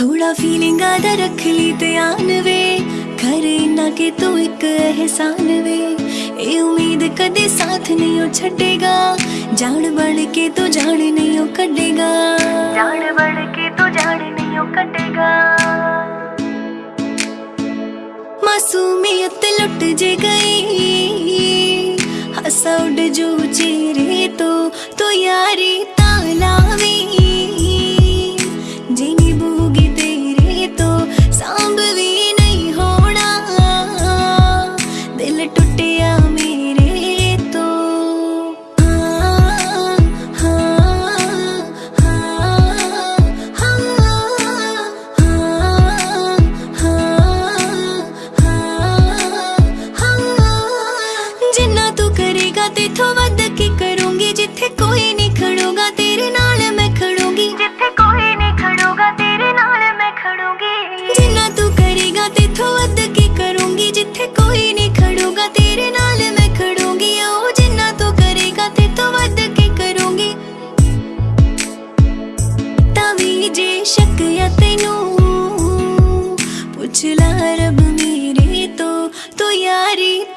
थोड़ा फीलिंग आधा रख ली ध्यान वे। कर ना के तू एक एहसान वे। ए उम्मीद कदे साथ नहीं छेगा जान बढ़ के तो जान नहीं कटेगा। जान बढ़ के तू जान नहीं कटेगा। मासूमियत लुट जे गई। हसा उड़ जो चेरे तो तो यारी ਕਰੇਗਾ ਤੇਥੋਂ ਵੱਧ ਕੀ ਕਰੂੰਗੀ ਜਿੱਥੇ ਕੋਈ ਨਹੀਂ ਖੜੂਗਾ ਤੇਰੇ ਨਾਲ ਮੈਂ ਖੜੂੰਗੀ ਜਿੱਥੇ ਕੋਈ ਨਹੀਂ ਖੜੂਗਾ ਤੇਰੇ ਨਾਲ ਮੈਂ ਖੜੂੰਗੀ ਜਿੰਨਾ ਤੂੰ ਕਰੇਗਾ ਤੇਥੋਂ ਵੱਧ ਕੀ ਕਰੂੰਗੀ ਜਿੱਥੇ ਕੋਈ ਨਹੀਂ ਖੜੂਗਾ ਤੇਰੇ ਨਾਲ ਮੈਂ ਖੜੂੰਗੀ ਉਹ ਜਿੰਨਾ ਤੂੰ ਕਰੇਗਾ ਤੇਥੋਂ ਵੱਧ ਕੀ ਕਰੂੰਗੀ ਤਾਂ ਵੀ ਜੇ ਸ਼ੱਕ ਆ ਤੈਨੂੰ ਪੁੱਛ ਲੈ ਰੱਬ ਮੇਰੇ ਤੋਂ ਤੂੰ ਯਾਰੀ ਤਾਂ ਲਾਵੀਂ